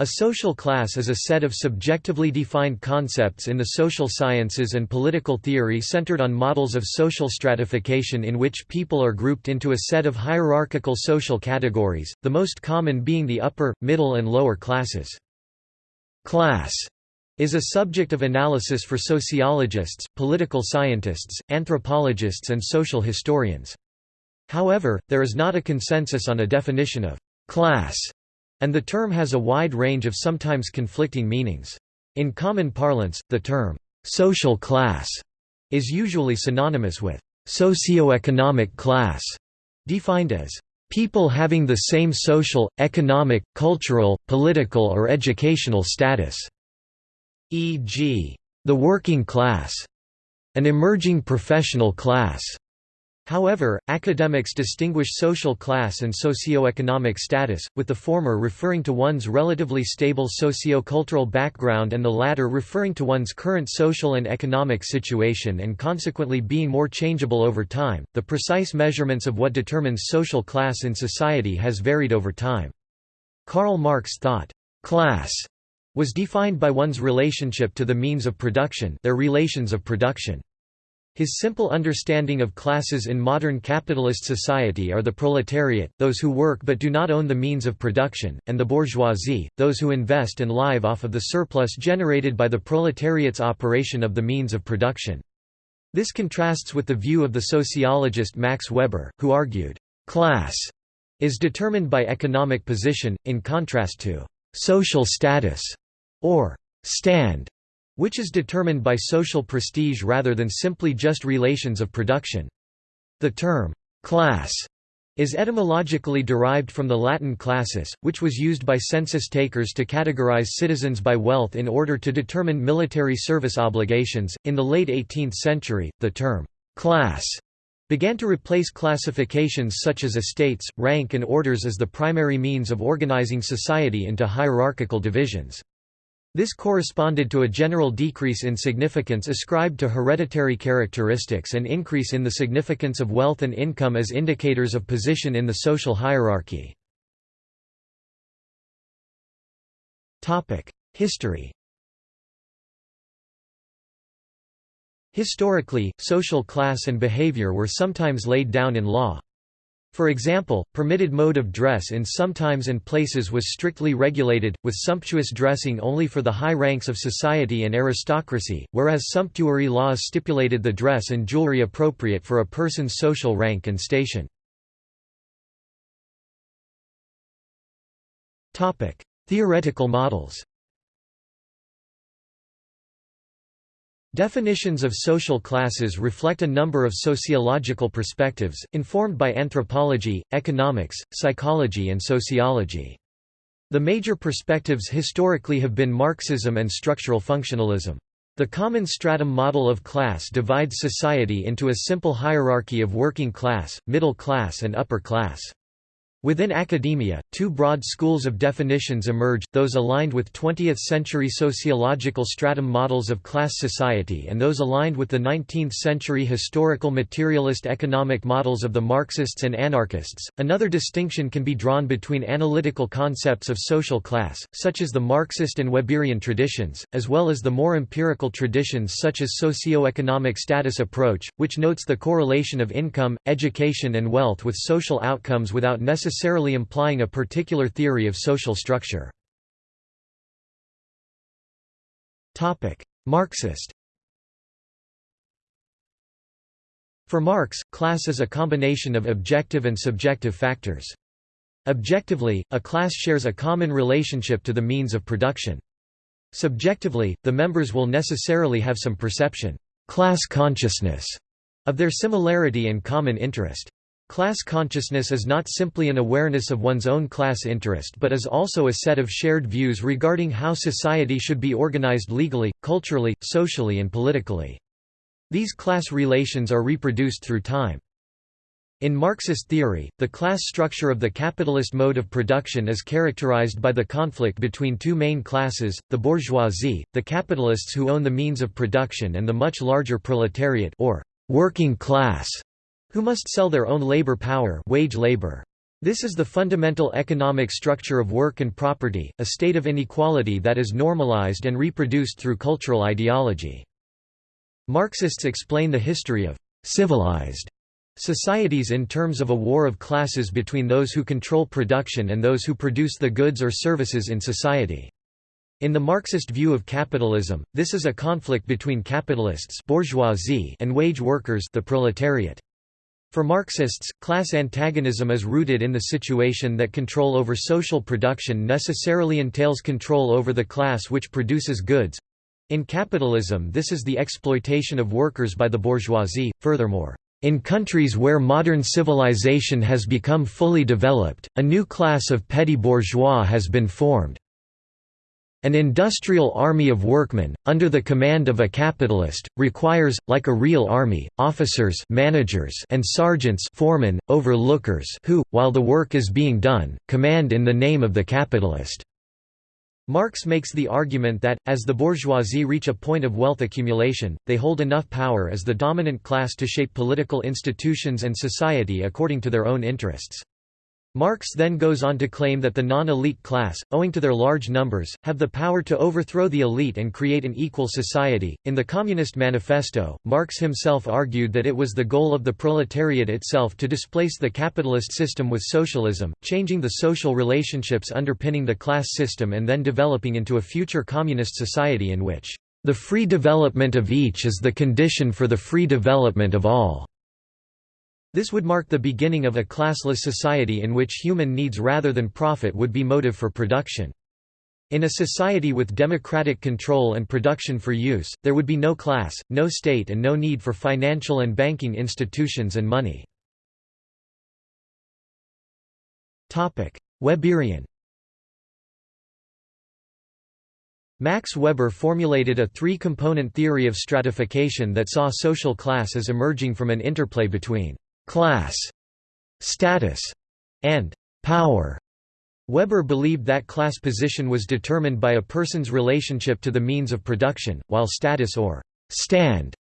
A social class is a set of subjectively defined concepts in the social sciences and political theory centered on models of social stratification in which people are grouped into a set of hierarchical social categories, the most common being the upper, middle and lower classes. Class is a subject of analysis for sociologists, political scientists, anthropologists and social historians. However, there is not a consensus on a definition of class and the term has a wide range of sometimes conflicting meanings. In common parlance, the term, social class, is usually synonymous with socioeconomic class, defined as people having the same social, economic, cultural, political or educational status, e.g., the working class, an emerging professional class, However, academics distinguish social class and socio-economic status, with the former referring to one's relatively stable socio-cultural background and the latter referring to one's current social and economic situation and consequently being more changeable over time. The precise measurements of what determines social class in society has varied over time. Karl Marx thought, class was defined by one's relationship to the means of production their relations of production. His simple understanding of classes in modern capitalist society are the proletariat, those who work but do not own the means of production, and the bourgeoisie, those who invest and live off of the surplus generated by the proletariat's operation of the means of production. This contrasts with the view of the sociologist Max Weber, who argued, "...class is determined by economic position, in contrast to social status or stand which is determined by social prestige rather than simply just relations of production. The term, class, is etymologically derived from the Latin classis, which was used by census takers to categorize citizens by wealth in order to determine military service obligations. In the late 18th century, the term class began to replace classifications such as estates, rank, and orders as the primary means of organizing society into hierarchical divisions. This corresponded to a general decrease in significance ascribed to hereditary characteristics and increase in the significance of wealth and income as indicators of position in the social hierarchy. History Historically, social class and behavior were sometimes laid down in law. For example, permitted mode of dress in some times and places was strictly regulated, with sumptuous dressing only for the high ranks of society and aristocracy, whereas sumptuary laws stipulated the dress and jewelry appropriate for a person's social rank and station. Theoretical models Definitions of social classes reflect a number of sociological perspectives, informed by anthropology, economics, psychology and sociology. The major perspectives historically have been Marxism and structural functionalism. The common stratum model of class divides society into a simple hierarchy of working class, middle class and upper class. Within academia, two broad schools of definitions emerge, those aligned with 20th-century sociological stratum models of class society and those aligned with the 19th-century historical materialist economic models of the Marxists and anarchists. Another distinction can be drawn between analytical concepts of social class, such as the Marxist and Weberian traditions, as well as the more empirical traditions such as socio-economic status approach, which notes the correlation of income, education and wealth with social outcomes without necessarily necessarily implying a particular theory of social structure. Marxist For Marx, class is a combination of objective and subjective factors. Objectively, a class shares a common relationship to the means of production. Subjectively, the members will necessarily have some perception class consciousness of their similarity and common interest. Class consciousness is not simply an awareness of one's own class interest but is also a set of shared views regarding how society should be organized legally, culturally, socially and politically. These class relations are reproduced through time. In Marxist theory, the class structure of the capitalist mode of production is characterized by the conflict between two main classes, the bourgeoisie, the capitalists who own the means of production and the much larger proletariat or working class, who must sell their own labor power wage labor. This is the fundamental economic structure of work and property, a state of inequality that is normalized and reproduced through cultural ideology. Marxists explain the history of civilized societies in terms of a war of classes between those who control production and those who produce the goods or services in society. In the Marxist view of capitalism, this is a conflict between capitalists bourgeoisie and wage workers the proletariat. For Marxists, class antagonism is rooted in the situation that control over social production necessarily entails control over the class which produces goods. In capitalism this is the exploitation of workers by the bourgeoisie, furthermore. In countries where modern civilization has become fully developed, a new class of petty bourgeois has been formed. An industrial army of workmen, under the command of a capitalist, requires, like a real army, officers managers and sergeants foremen, overlookers who, while the work is being done, command in the name of the capitalist. Marx makes the argument that, as the bourgeoisie reach a point of wealth accumulation, they hold enough power as the dominant class to shape political institutions and society according to their own interests. Marx then goes on to claim that the non-elite class, owing to their large numbers, have the power to overthrow the elite and create an equal society. In the Communist Manifesto, Marx himself argued that it was the goal of the proletariat itself to displace the capitalist system with socialism, changing the social relationships underpinning the class system and then developing into a future communist society in which the free development of each is the condition for the free development of all. This would mark the beginning of a classless society in which human needs rather than profit would be motive for production. In a society with democratic control and production for use, there would be no class, no state and no need for financial and banking institutions and money. Weberian Max Weber formulated a three-component theory of stratification that saw social class as emerging from an interplay between class, status, and power. Weber believed that class position was determined by a person's relationship to the means of production, while status or stand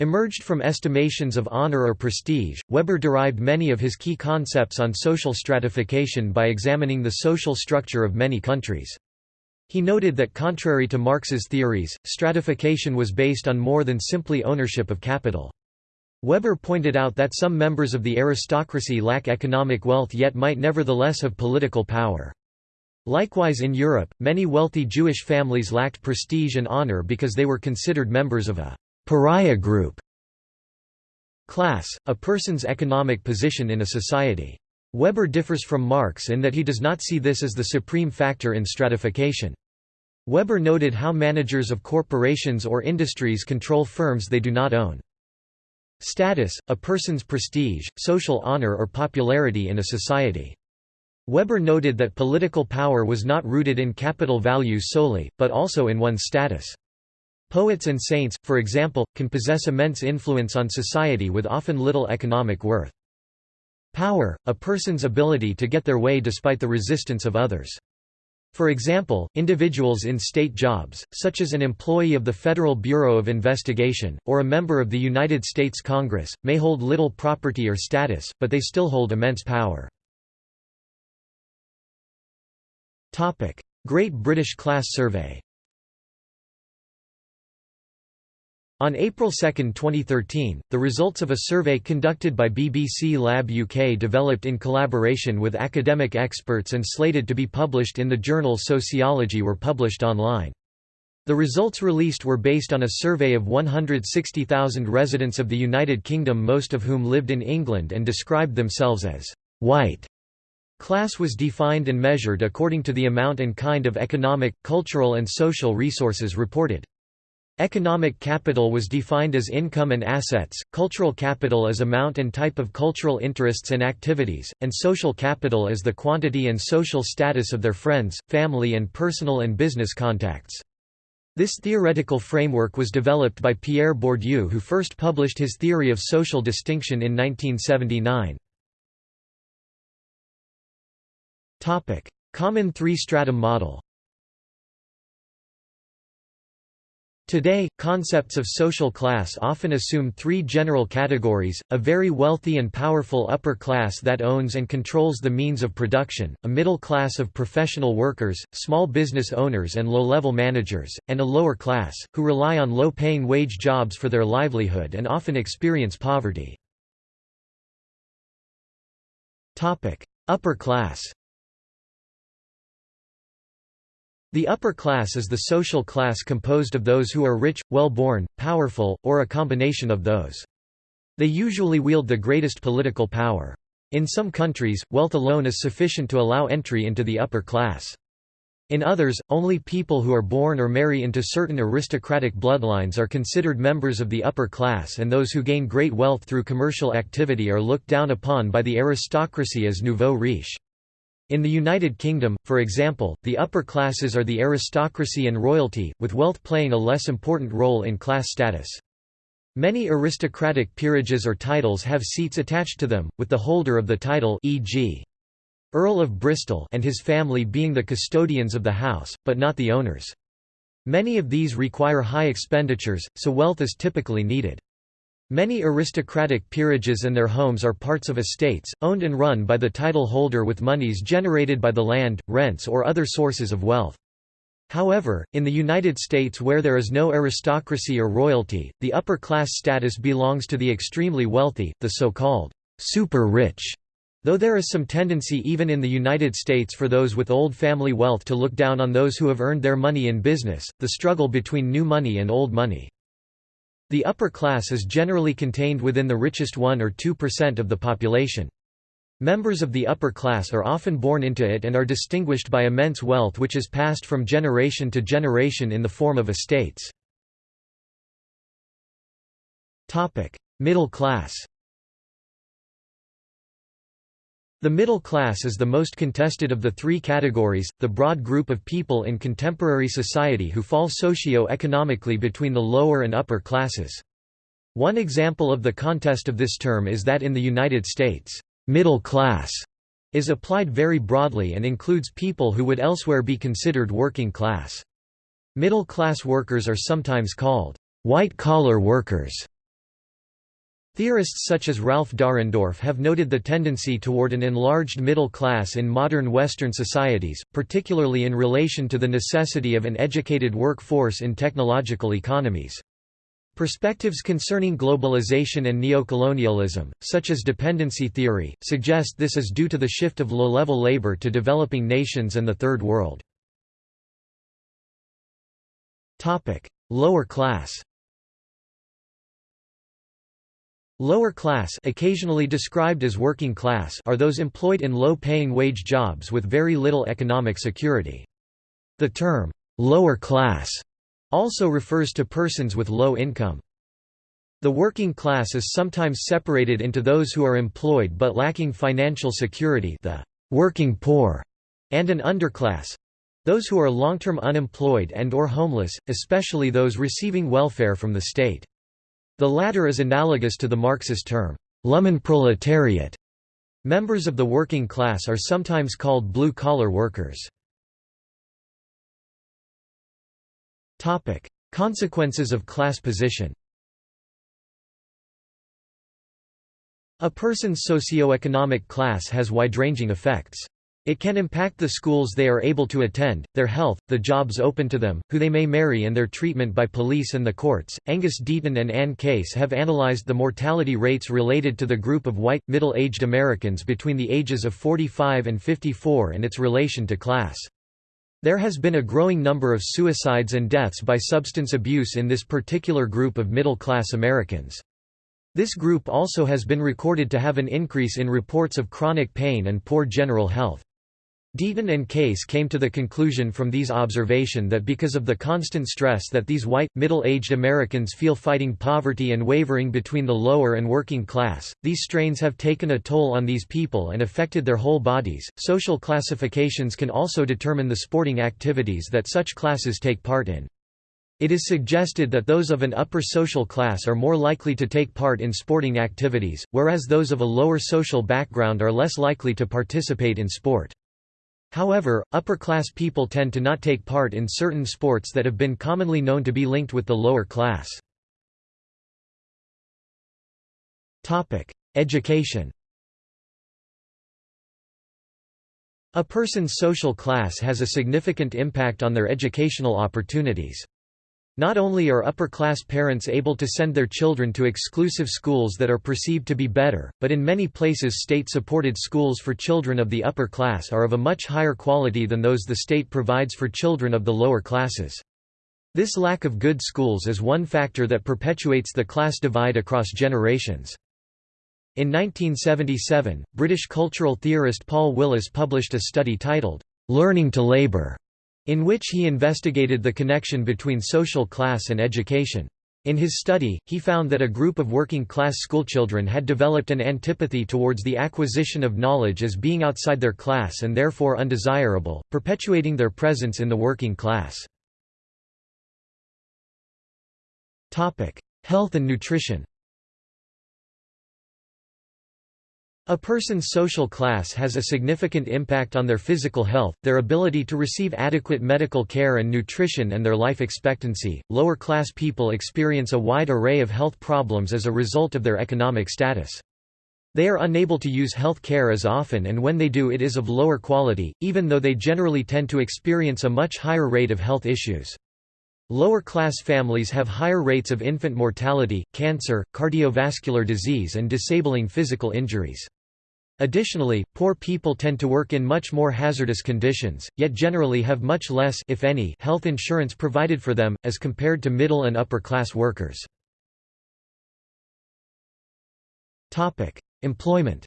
emerged from estimations of honor or prestige. Weber derived many of his key concepts on social stratification by examining the social structure of many countries. He noted that contrary to Marx's theories, stratification was based on more than simply ownership of capital. Weber pointed out that some members of the aristocracy lack economic wealth yet might nevertheless have political power. Likewise in Europe, many wealthy Jewish families lacked prestige and honor because they were considered members of a pariah group. Class, a person's economic position in a society. Weber differs from Marx in that he does not see this as the supreme factor in stratification. Weber noted how managers of corporations or industries control firms they do not own. Status, a person's prestige, social honor or popularity in a society. Weber noted that political power was not rooted in capital values solely, but also in one's status. Poets and saints, for example, can possess immense influence on society with often little economic worth. Power, a person's ability to get their way despite the resistance of others. For example, individuals in state jobs, such as an employee of the Federal Bureau of Investigation, or a member of the United States Congress, may hold little property or status, but they still hold immense power. Great British Class Survey On April 2, 2013, the results of a survey conducted by BBC Lab UK developed in collaboration with academic experts and slated to be published in the journal Sociology were published online. The results released were based on a survey of 160,000 residents of the United Kingdom most of whom lived in England and described themselves as «white». Class was defined and measured according to the amount and kind of economic, cultural and social resources reported. Economic capital was defined as income and assets, cultural capital as amount and type of cultural interests and activities, and social capital as the quantity and social status of their friends, family and personal and business contacts. This theoretical framework was developed by Pierre Bourdieu who first published his theory of social distinction in 1979. Common three-stratum model Today, concepts of social class often assume three general categories, a very wealthy and powerful upper class that owns and controls the means of production, a middle class of professional workers, small business owners and low-level managers, and a lower class, who rely on low-paying wage jobs for their livelihood and often experience poverty. Upper class The upper class is the social class composed of those who are rich, well-born, powerful, or a combination of those. They usually wield the greatest political power. In some countries, wealth alone is sufficient to allow entry into the upper class. In others, only people who are born or marry into certain aristocratic bloodlines are considered members of the upper class and those who gain great wealth through commercial activity are looked down upon by the aristocracy as nouveau riche. In the United Kingdom, for example, the upper classes are the aristocracy and royalty, with wealth playing a less important role in class status. Many aristocratic peerages or titles have seats attached to them, with the holder of the title e.g. Earl of Bristol and his family being the custodians of the house, but not the owners. Many of these require high expenditures, so wealth is typically needed. Many aristocratic peerages and their homes are parts of estates, owned and run by the title holder with monies generated by the land, rents or other sources of wealth. However, in the United States where there is no aristocracy or royalty, the upper class status belongs to the extremely wealthy, the so-called super rich. Though there is some tendency even in the United States for those with old family wealth to look down on those who have earned their money in business, the struggle between new money and old money the upper class is generally contained within the richest 1 or 2% of the population. Members of the upper class are often born into it and are distinguished by immense wealth which is passed from generation to generation in the form of estates. Middle class The middle class is the most contested of the three categories, the broad group of people in contemporary society who fall socio-economically between the lower and upper classes. One example of the contest of this term is that in the United States, middle class is applied very broadly and includes people who would elsewhere be considered working class. Middle-class workers are sometimes called white-collar workers Theorists such as Ralph Dahrendorf have noted the tendency toward an enlarged middle class in modern Western societies, particularly in relation to the necessity of an educated workforce in technological economies. Perspectives concerning globalization and neocolonialism, such as dependency theory, suggest this is due to the shift of low-level labor to developing nations and the Third World. Lower class Lower class occasionally described as working class are those employed in low-paying wage jobs with very little economic security. The term, lower class, also refers to persons with low income. The working class is sometimes separated into those who are employed but lacking financial security the working poor, and an underclass, those who are long-term unemployed and or homeless, especially those receiving welfare from the state. The latter is analogous to the Marxist term, Lumpenproletariat. Members of the working class are sometimes called blue-collar workers. Consequences of class position A person's socio-economic class has wide-ranging effects. It can impact the schools they are able to attend, their health, the jobs open to them, who they may marry and their treatment by police and the courts. Angus Deaton and Anne Case have analyzed the mortality rates related to the group of white, middle-aged Americans between the ages of 45 and 54 and its relation to class. There has been a growing number of suicides and deaths by substance abuse in this particular group of middle-class Americans. This group also has been recorded to have an increase in reports of chronic pain and poor general health. Deaton and Case came to the conclusion from these observation that because of the constant stress that these white, middle-aged Americans feel fighting poverty and wavering between the lower and working class, these strains have taken a toll on these people and affected their whole bodies. Social classifications can also determine the sporting activities that such classes take part in. It is suggested that those of an upper social class are more likely to take part in sporting activities, whereas those of a lower social background are less likely to participate in sport. However, upper-class people tend to not take part in certain sports that have been commonly known to be linked with the lower class. Education A person's social class has a significant impact on their educational opportunities. Not only are upper-class parents able to send their children to exclusive schools that are perceived to be better, but in many places state-supported schools for children of the upper class are of a much higher quality than those the state provides for children of the lower classes. This lack of good schools is one factor that perpetuates the class divide across generations. In 1977, British cultural theorist Paul Willis published a study titled, "'Learning to Labour' in which he investigated the connection between social class and education. In his study, he found that a group of working-class schoolchildren had developed an antipathy towards the acquisition of knowledge as being outside their class and therefore undesirable, perpetuating their presence in the working class. Health and nutrition A person's social class has a significant impact on their physical health, their ability to receive adequate medical care and nutrition and their life expectancy. Lower class people experience a wide array of health problems as a result of their economic status. They are unable to use health care as often and when they do it is of lower quality, even though they generally tend to experience a much higher rate of health issues. Lower class families have higher rates of infant mortality, cancer, cardiovascular disease and disabling physical injuries. Additionally, poor people tend to work in much more hazardous conditions, yet generally have much less if any, health insurance provided for them, as compared to middle and upper class workers. Employment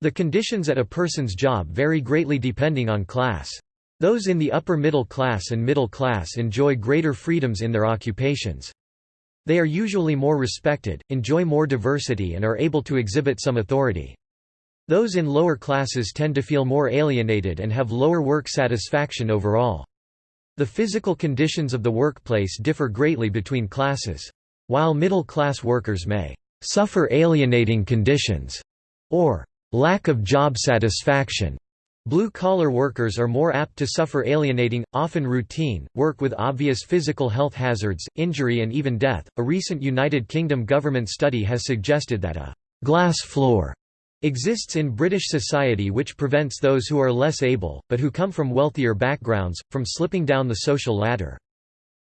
The conditions at a person's job vary greatly depending on class. Those in the upper middle class and middle class enjoy greater freedoms in their occupations. They are usually more respected, enjoy more diversity and are able to exhibit some authority. Those in lower classes tend to feel more alienated and have lower work satisfaction overall. The physical conditions of the workplace differ greatly between classes. While middle-class workers may suffer alienating conditions or lack of job satisfaction, Blue-collar workers are more apt to suffer alienating, often routine, work with obvious physical health hazards, injury and even death. A recent United Kingdom government study has suggested that a glass floor exists in British society which prevents those who are less able, but who come from wealthier backgrounds, from slipping down the social ladder.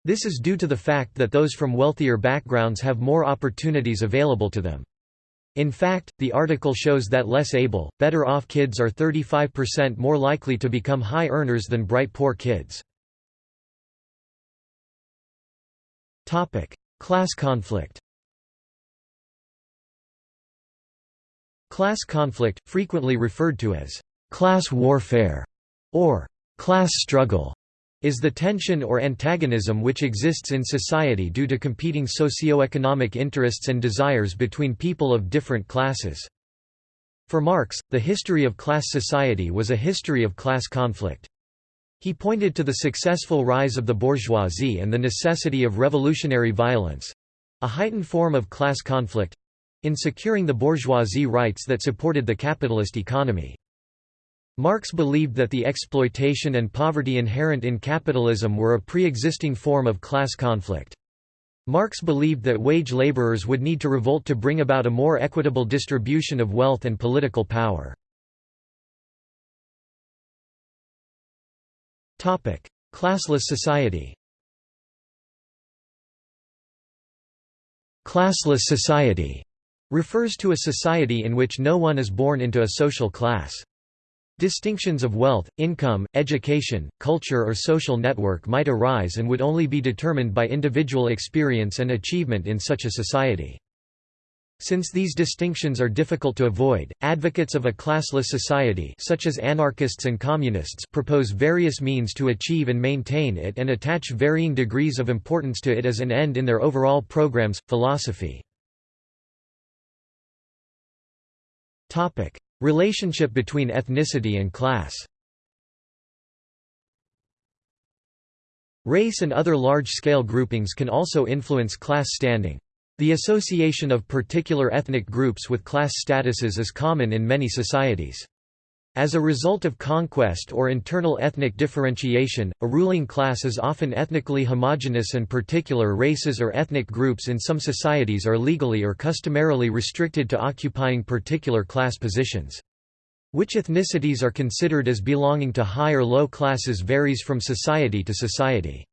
This is due to the fact that those from wealthier backgrounds have more opportunities available to them. In fact, the article shows that less able, better off kids are 35% more likely to become high earners than bright poor kids. Class conflict Class conflict, frequently referred to as class warfare or class struggle, is the tension or antagonism which exists in society due to competing socio-economic interests and desires between people of different classes. For Marx, the history of class society was a history of class conflict. He pointed to the successful rise of the bourgeoisie and the necessity of revolutionary violence—a heightened form of class conflict—in securing the bourgeoisie rights that supported the capitalist economy. Marx believed that the exploitation and poverty inherent in capitalism were a pre-existing form of class conflict. Marx believed that wage laborers would need to revolt to bring about a more equitable distribution of wealth and political power. Classless society Classless society refers to a society in which no one is born into a social class. Distinctions of wealth, income, education, culture or social network might arise and would only be determined by individual experience and achievement in such a society. Since these distinctions are difficult to avoid, advocates of a classless society such as anarchists and communists propose various means to achieve and maintain it and attach varying degrees of importance to it as an end in their overall programs, philosophy. Relationship between ethnicity and class Race and other large-scale groupings can also influence class standing. The association of particular ethnic groups with class statuses is common in many societies. As a result of conquest or internal ethnic differentiation, a ruling class is often ethnically homogeneous and particular races or ethnic groups in some societies are legally or customarily restricted to occupying particular class positions. Which ethnicities are considered as belonging to high or low classes varies from society to society.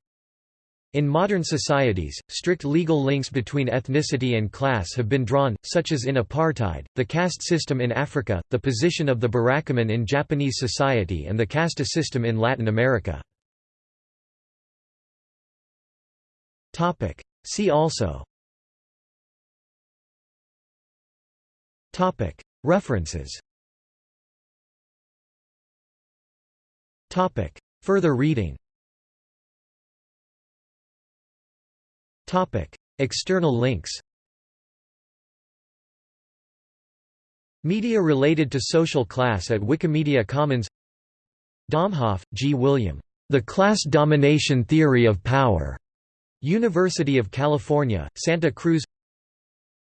In modern societies, strict legal links between ethnicity and class have been drawn, such as in apartheid, the caste system in Africa, the position of the burakumin in Japanese society and the casta system in Latin America. See also. References. Further reading External links Media related to social class at Wikimedia Commons Domhoff, G. William. The Class Domination Theory of Power. University of California, Santa Cruz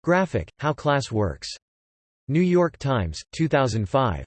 Graphic, How Class Works. New York Times, 2005.